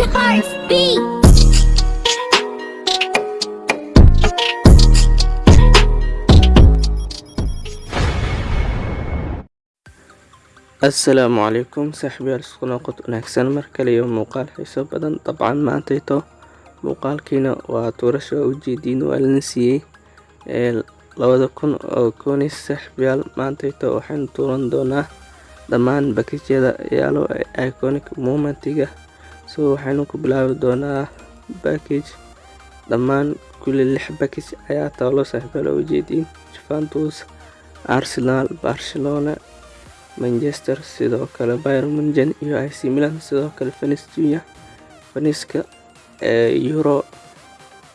Seven Hearts Beat. assalaamu calaykum saaxiibayaal isku noqod wanaagsan mar kale iyo muuqaal xiiso badan dabcan maantayto muuqaalkiina waa tuurasha ujeediin waa lana siiyey labada kun oo koonis saaxiibayaal maantayto waxaynu tuuran doonaa dhammaan bakijyada yaalo ee iconic momentiga so waxaynu ku bilaabi doonaa bakij dhammaan kulli lix bakij ayaa taalo saaxiibayaal oo ujeediin juventus arsenal barcelona manchester sidoo kale byron munchen iyo ic milan sidoo kale fenis junior. Feniska ee euro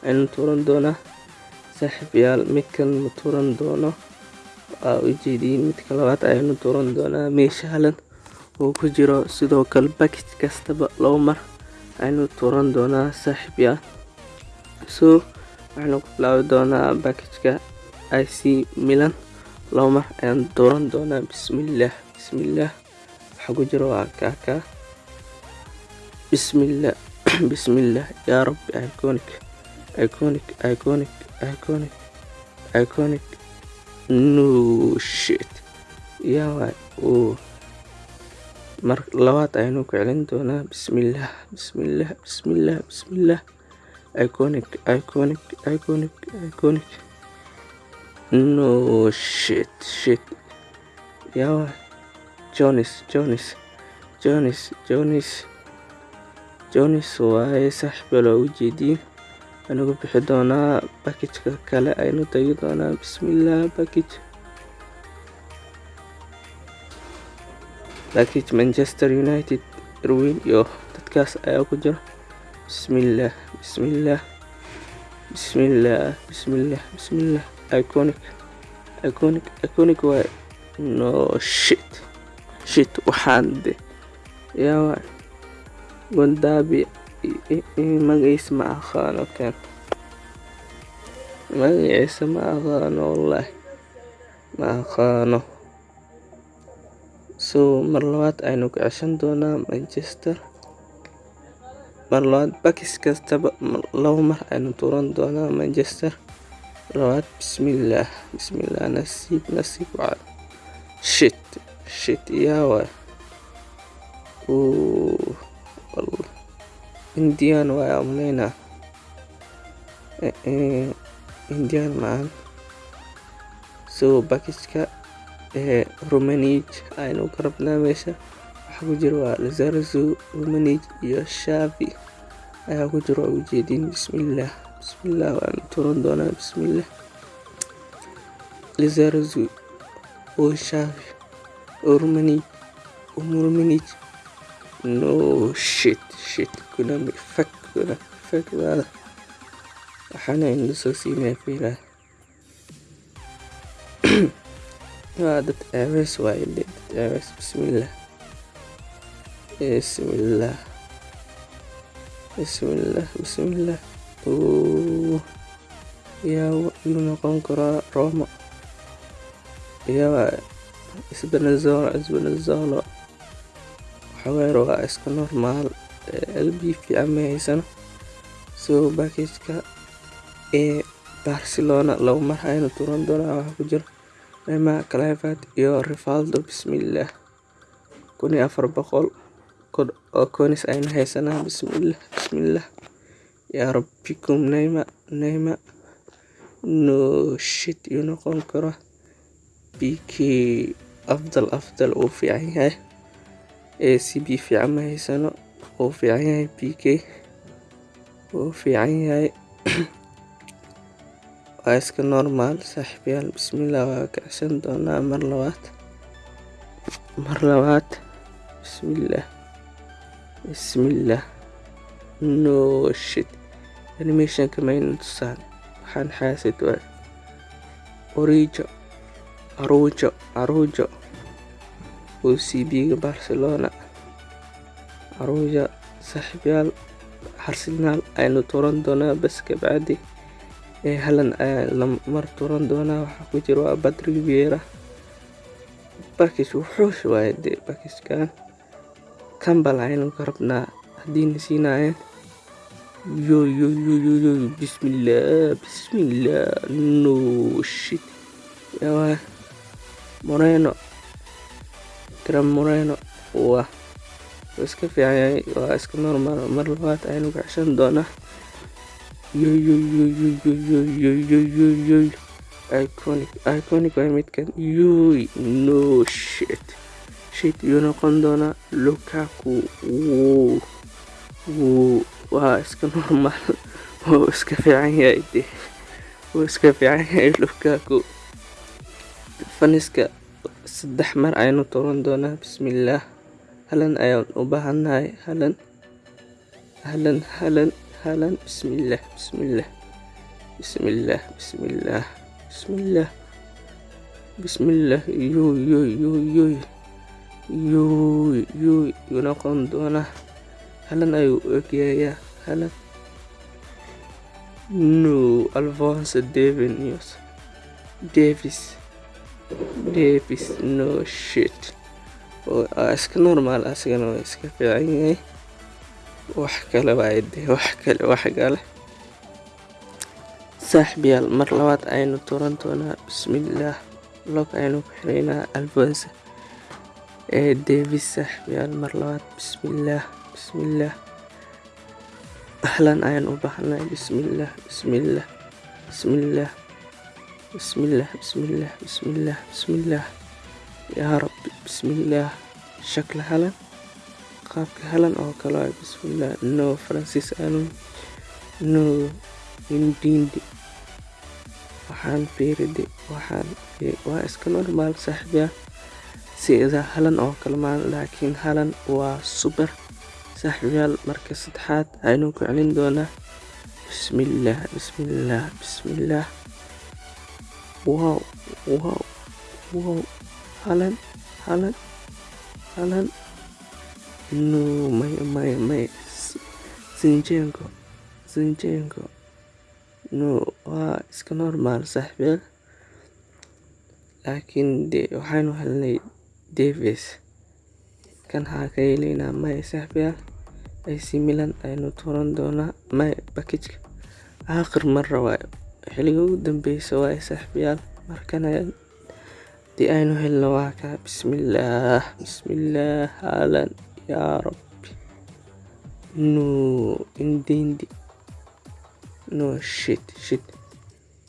aynu tuuran doonaa. Saaxiibayaal midkan ma tuuran doono? Waa ujeediin midka labaad ayaynu tuuran doonaa. Meesha halan uu ku jiro sidoo kale bakij kastaba labo mar aynu tuuran doonaa saaxiibayaal so waxaynu ku bilaabi doonaa bakijka ic milan. Labo mar ayaan tuuran doonaa. Bismillaah bismillaah waxaa ku jira waa kaakaa bismillaah bismillaah yaa rabbi iconic iconic iconic iconic iconic. No shit. Yaa waay uu mar labaad ayaynu ku celin doonaa. Bismillaah bismillaah bismillaah bismillaah iconic iconic iconic iconic. No shit shit. Yaa waay jonis jonis jonis jonis jonis waaye saaxiibayaal waa ujeediin anigu bixi doonaa bakijka kale aynu tagi doonaa. Bismillaah bakij bakij manchester united irwin iyo dadkaas ayaa ku jira bismillaah bismillaah bismillaah bismillaah bismillaah iconic iconic iconic waaye no shit shit waxaan de yaa waay gondaabi magaciisa ma aqaano kan magaciisa ma aqaano wallaahi ma aqaano so mar labaad aynu ka ceshan doonaa manchester. Mar labaad bakis kastaba labo mar aynu tuuran doonaa manchester. Labaad bismillaah bismillaah nasiib nasiib waa shit shit yaa waay. Indian waay amaleynaa indian maan so bakijka aynu ka rabnaa meesha. Waxaa ku jira waa lazarzo romanij iyo shavi ayaa ku jira waa ujeediin bismillaah bismillaah waanu turan doonaa. Bismillaah lazarzo oo shavi Urmanij Urmanij no shit shit kuna mi fak kuna fak wala waxaana inla soo siinaya fiilaa waa dad ceebeys waaye dad ceebeys bismillaah bismillaah bismillaah bismillaah oo yuu noqon karaa roma. Yaa isbanazolo isbanazolo waxaweer waa iska normaal lb fiican ma haysano. So bakijka ee barcelona labo mar aynu turan doonaa waxaa ku jira nema clivat iyo rivaldo bismillaah kun afar boqol oo konis aynu haysanaa bismillaah bismillaah yaa rabbikum neyma neyma no shit iyuu noqon karo. Bk afdal afdal uu fiican yahay. Ee c b fiican ma haysano. Uu fiican yahay b k. Uu fiican yahay waa iska normaal saaxiibayaal bismillaah waa kacsan doonaa mar labaad. Mar labaad bismillaah bismillaah no shit. Animationka mayna tusaan. Waxaan xaasid waa orijo arujo arujo. Oo c b-ga barcelona. Aruja saaxiibyaal arsenaal aynu turan doonaa bas kabacdi ee halan ayaa lamar turan doonaa waxaa ku jira waa badrig viera bakis wuxuush waaye dee bakiskan kambal aynu ka rabnaa haddiina siinaayeen yo yo yo yo yo bismillah bismillah no shit. Yawa moreno tram moreno waa iska fiican yahay waa iska normal. Mar labaad aynu kacshan doonaa iconic iconic waa midkan yoy no shit shit yuu noqon doonaa lukaku wow wow waa iska normal wuu iska fiican yahay de wuu iska fiican yahay lukaku faniska saddex mar aynu turan doonaa bismillaah halan ayaan u baahannahay halan halan halan حالا. بسم الله بسم الله بسم الله بسم الله بسم الله بسم الله. يوي يوي يوي يوي يوي يوي. ينقن دونه هلا أيو أوكيايا هلا نو ألفونس ديفينيوس. ديفيس ديفيس. نو شيت. oo iska normaal asagana waa iska fiican wax kale waaye de wax kale wax kale. Saaxiibyaal mar labaad aynu turan doonaa bismillaah log aynu ku xiraynaa alfonso ee davis saaxiibyaal mar labaad bismillaah bismillaah ahlan ayaan u baahannahay bismillaah bismillaah bismillaah bismillaah bismillaah bismillaah bismillaah yaa rabbi bismillaah shakla halan qaabka halan oo kale waay bismillaah no francis anu no indindi. Waxaan fiiride waxaan waa iska normal saaxiibyaal sida halan oo kale maan laakiin halan waa super saaxiibyaal marka saddexaad. Aynu ku celin doonaa. Bismillaah bismillaah bismillaah wow wow wow. Halan halan halan no maya maya maya zinjenko zinjenko no waa iska normal saaxiibyaal laakiin de waxaynu helnay davis. Kan haa ka helaynaa maya saaxiibyaal ac milan aynu turan doonaa maya bakijka aakhir marra waayo xilliga ugu dambeysa waaye saaxiibyaal markana dii aynu helno waa kaa bismillaah bismillaah haalan yaa rabbi no indindi no shit shit.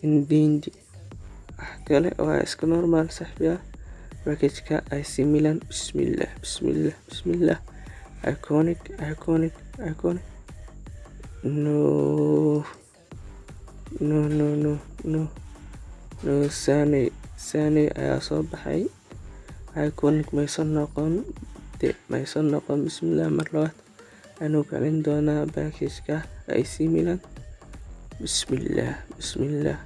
Indindi wax kale waa iska normal saaxiibyaal bakijka ac milan. bismillaah bismillaah bismillaah iconic iconic iconic. No. No no no no. No sane sane ayaa soo baxay iconic maysan noqon de maysan noqon bismillaah mar labaad aynu kalin doonaa bakijka ac milan. Bismillaah bismillaah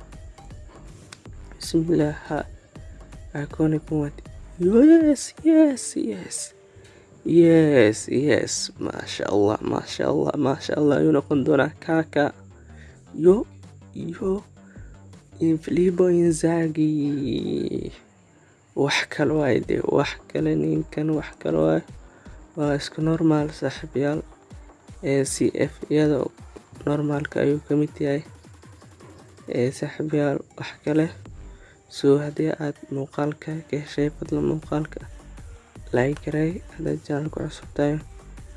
bismillaah ha. Iconic muwad yes yes yes. Yes yes. Maasha allah maasha allah maasha allah ayuu noqon doonaa kaka. Yo yo. Infilibo inzagi wax kale waay de wax kale ninkan wax kale waay. Waa isku normal c f iyada normaalka ayuu ka mid yahay. Saaxiibayaal wax kale soo haddii aad muuqaalka ka heshay fadlan muuqaalka like garay haddaad janalka cusub tahay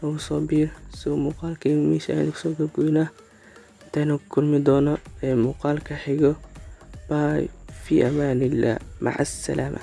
nagu soo biir soo muuqaalkayga meesha aynu ku soo gabgoynaa intaynu ku kulmi doono ee muuqaalka xigo. By fi amaanillah maca asalaama